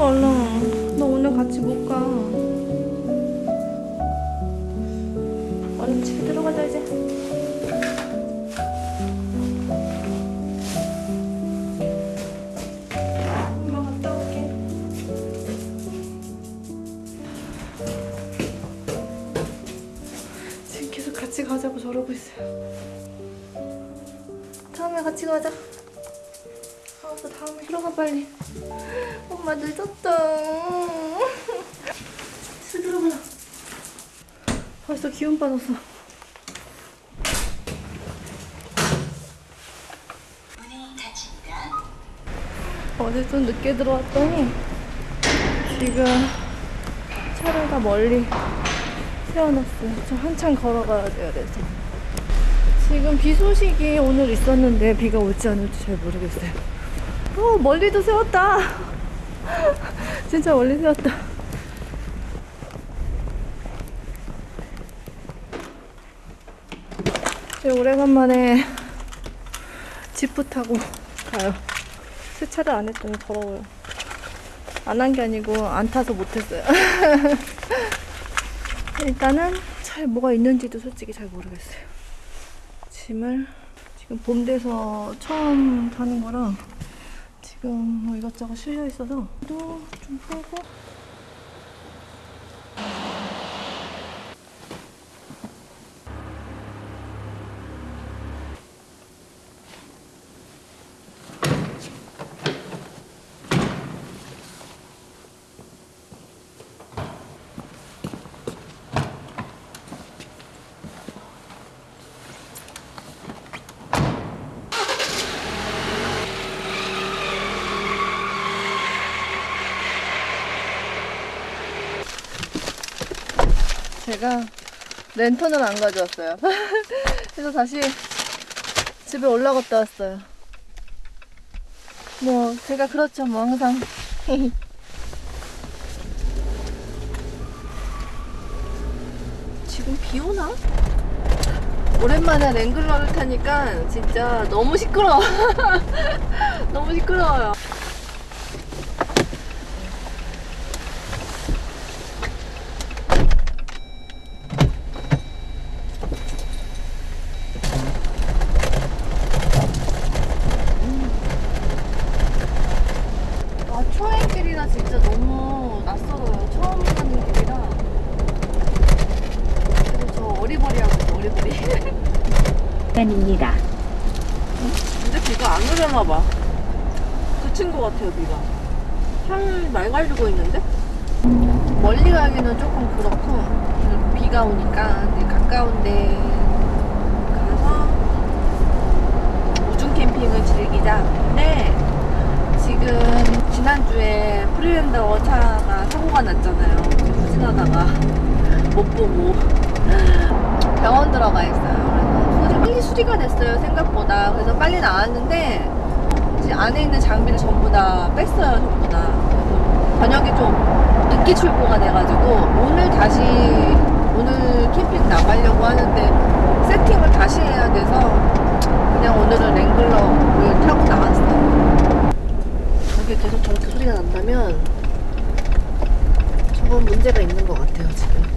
들어가 얼른. 너 오늘 같이 못 가. 얼른 집에 들어가자 이제. 엄마 갔다 올게. 지금 계속 같이 가자고 저러고 있어요. 다음에 같이 가자. 알았어, 다음에 들어가 빨리. 엄마 늦었다. 집에 들어가자. 벌써 기운 빠졌어. 어제 좀 늦게 들어왔더니 지금 차를 다 멀리 세워놨어요. 저 한참 걸어가야 돼요, 그래서. 지금 비 소식이 오늘 있었는데 비가 올지 안 올지 잘 모르겠어요. 어, 멀리도 세웠다. 진짜 멀리 세웠다. 네, 오래간만에 지프 타고 가요. 세차를 안 했더니 더러워요. 안 한 게 아니고 안 타서 못했어요. 일단은 차에 뭐가 있는지도 솔직히 잘 모르겠어요. 짐을 지금 봄 돼서 처음 타는 거라 지금 뭐 이것저것 실려 있어서 또좀 풀고 제가 랜턴을 안 가져왔어요. 그래서 다시 집에 올라갔다 왔어요. 뭐 제가 그렇죠 뭐 항상. 지금 비 오나? 오랜만에 랭글러를 타니까 진짜 너무 시끄러워. 너무 시끄러워요. 아, 초행길이라 진짜 너무 낯설어요. 처음 가는 길이라. 그리고 저 어리버리하고 있어, 어리버리. 입니다. 근데 비가 안 오려나 봐. 그친 것 같아요, 비가. 하늘 맑아지고 있는데? 멀리 가기는 조금 그렇고, 비가 오니까 이제 가까운데 가서 우중 캠핑을 즐기자. 네. 지금 지난주에 프리랜더 차가 사고가 났잖아요. 후진하다가 못 보고 병원 들어가 있어요. 그래서 빨리 수리가 됐어요 생각보다. 그래서 빨리 나왔는데 이제 안에 있는 장비를 전부 다 뺐어요 전부 다. 그래서 저녁에 좀 늦게 출고가 돼가지고 오늘 다시 오늘 캠핑 나가려고 하는데 세팅을 다시 해야 돼서 그냥 오늘은 랭글러를 타고 나왔어요. 저게 계속 저렇게 소리가 난다면 저건 문제가 있는 것 같아요 지금.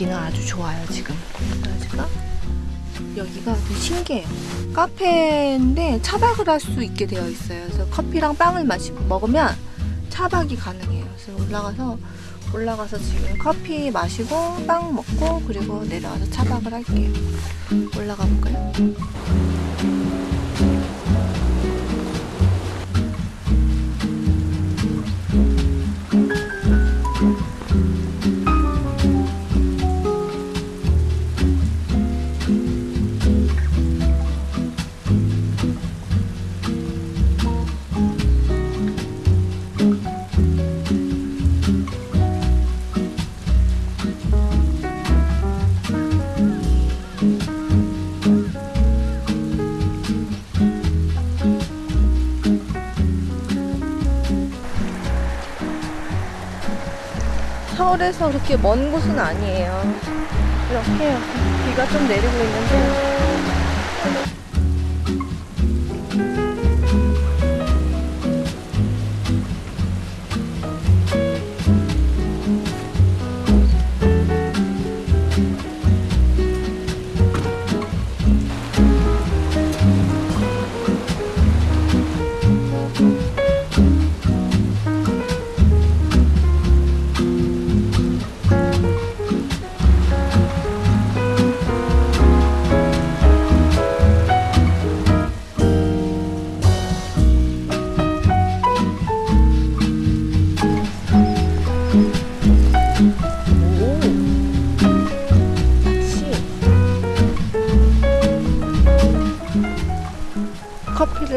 분위기는 아주 좋아요 지금. 여기가 여기가 신기해요. 카페인데 차박을 할 수 있게 되어 있어요. 그래서 커피랑 빵을 마시고 먹으면 차박이 가능해요. 그래서 올라가서 올라가서 지금 커피 마시고 빵 먹고 그리고 내려와서 차박을 할게요. 올라가 볼까요? 서울에서 그렇게 먼 곳은 아니에요. 이렇게 비가 좀 내리고 있는데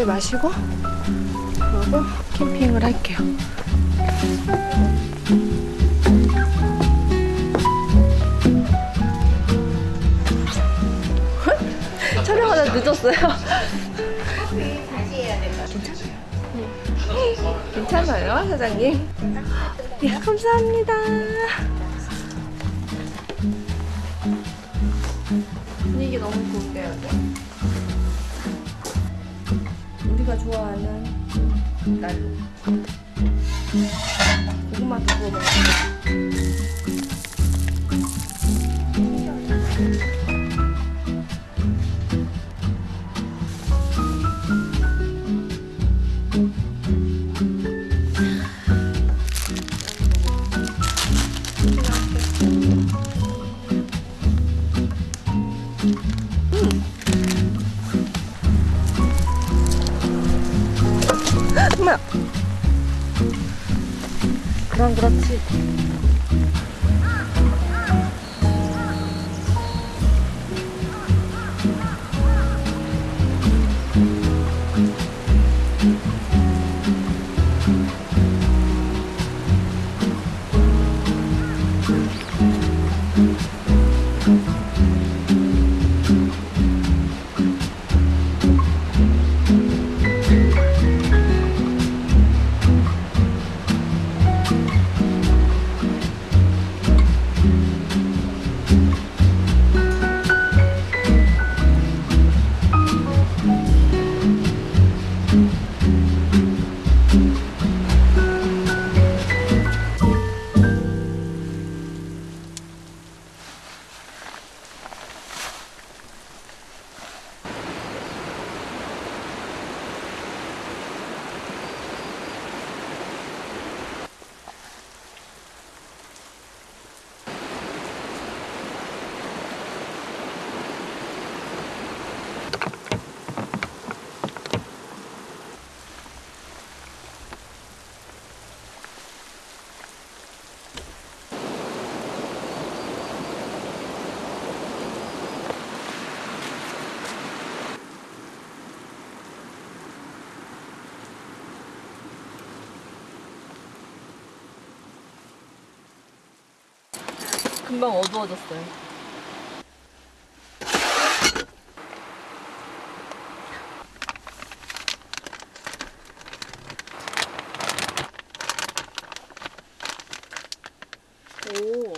커피를 마시고 그리고 캠핑을 할게요. 촬영하다 늦었어요. 괜찮아요, 사장님? 예, 감사합니다. 분위기 너무 좋은데요, 여기? 우리가 좋아하는. 고구마도 구워 먹고. 엄 금방 어두워졌어요. 오.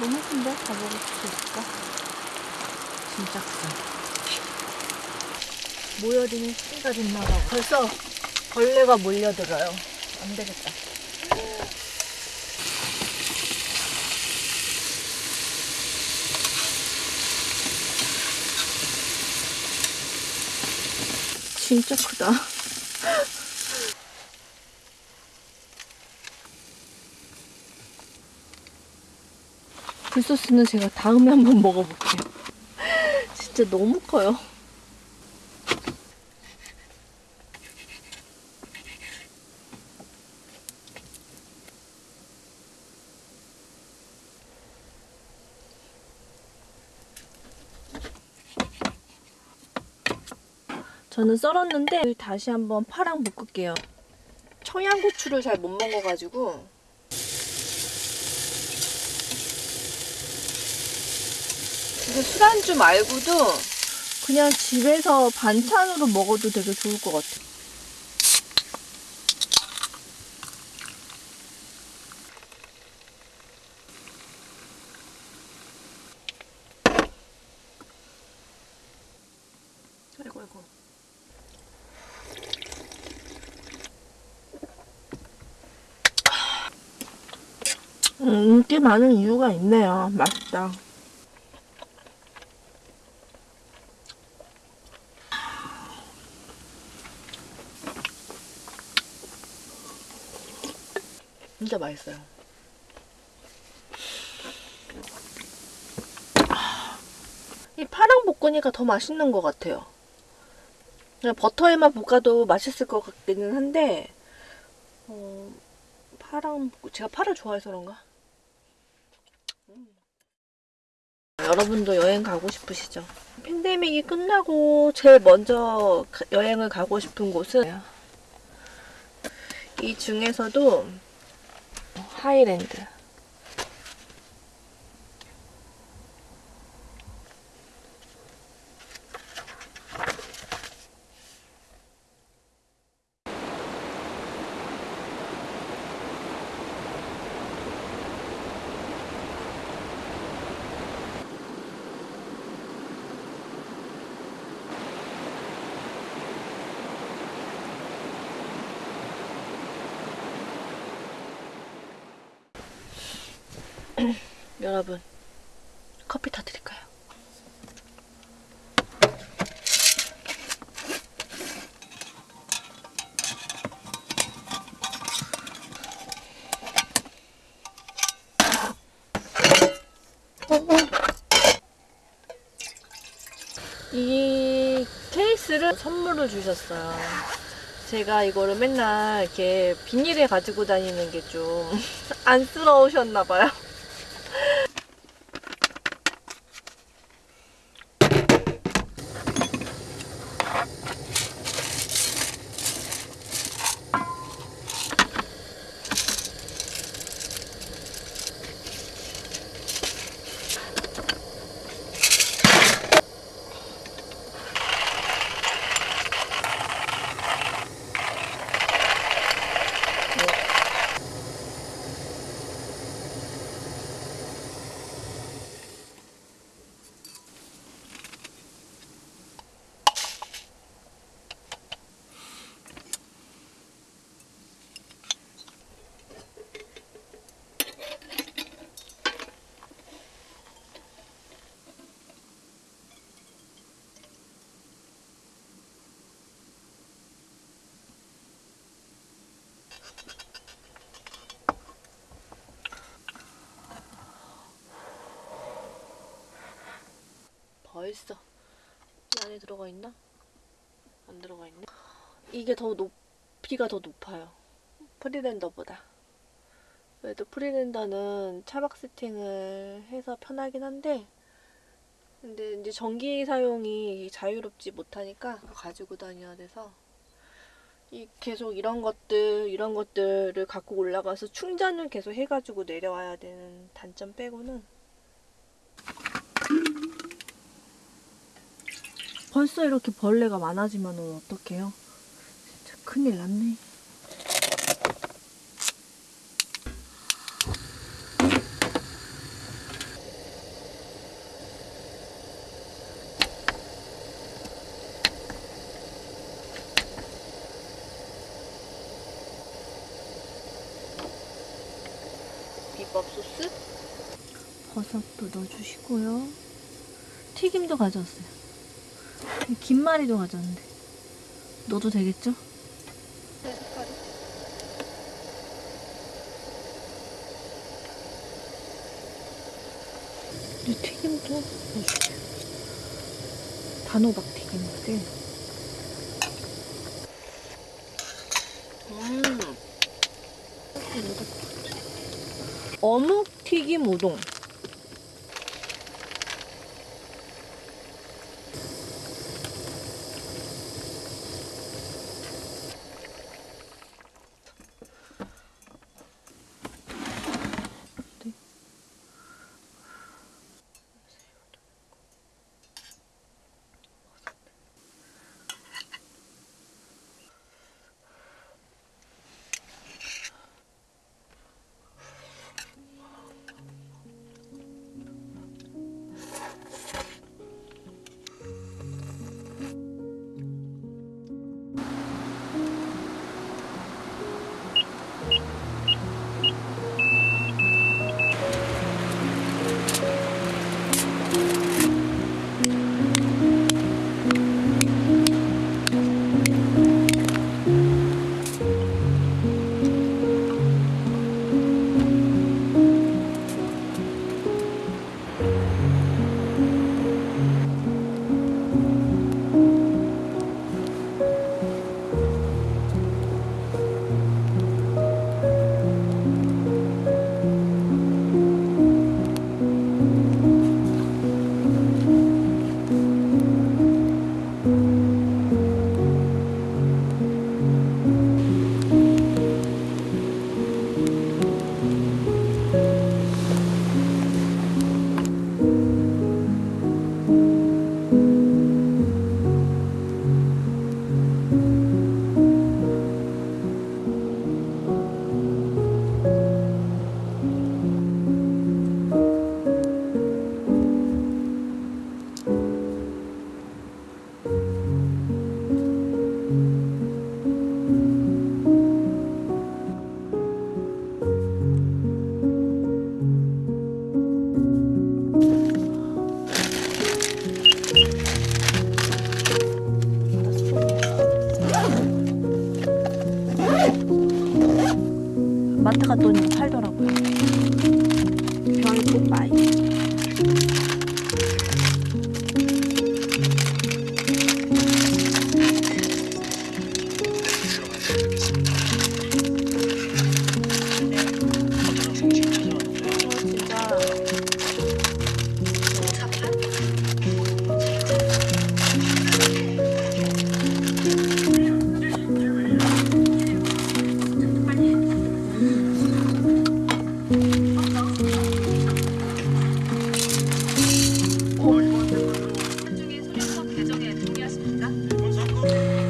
너무 예쁜데? 가보고 싶을까? 진짜 크다. 모여드는 시기가 됐나봐. 벌써 벌레가 몰려들어요. 안 되겠다. 진짜 크다. 굴소스는 제가 다음에 한번 먹어볼게요. 진짜 너무 커요. 저는 썰었는데 다시 한번 파랑 볶을게요. 청양고추를 잘 못 먹어가지고 이거 술안주 말고도 그냥 집에서 반찬으로 먹어도 되게 좋을 것 같아. 아이고 아이고. 음, 인기 많은 이유가 있네요. 맛있다. 진짜 맛있어요. 이 파랑 볶으니까 더 맛있는 것 같아요. 그냥 버터에만 볶아도 맛있을 것 같기는 한데, 어, 파랑, 볶- 제가 파를 좋아해서 그런가? 음. 여러분도 여행 가고 싶으시죠? 팬데믹이 끝나고 제일 먼저 가- 여행을 가고 싶은 곳은 이 중에서도 하이랜드. 여러분, 커피 타드릴까요? 이 케이스를 선물을 주셨어요. 제가 이거를 맨날 이렇게 비닐에 가지고 다니는 게 좀 안쓰러우셨나 봐요. 벌써 이 안에 들어가 있나? 안 들어가 있네. 이게 더 높이가 더 높아요. 프리랜더보다. 그래도 프리랜더는 차박 세팅을 해서 편하긴 한데 근데 이제 전기 사용이 자유롭지 못하니까 가지고 다녀야 돼서 이 계속 이런 것들 이런 것들을 갖고 올라가서 충전을 계속 해가지고 내려와야 되는 단점 빼고는 벌써 이렇게 벌레가 많아지면 어떡해요? 진짜 큰일 났네. 소스 버섯도 넣어주시고요. 튀김도 가져왔어요. 김말이도 가져왔는데 넣어도 되겠죠? 이 튀김도 넣어줄게요. 단호박 튀김인데. 음. 어묵 튀김 우동.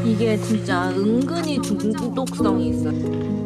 이게 진짜 은근히 중독성이 있어요.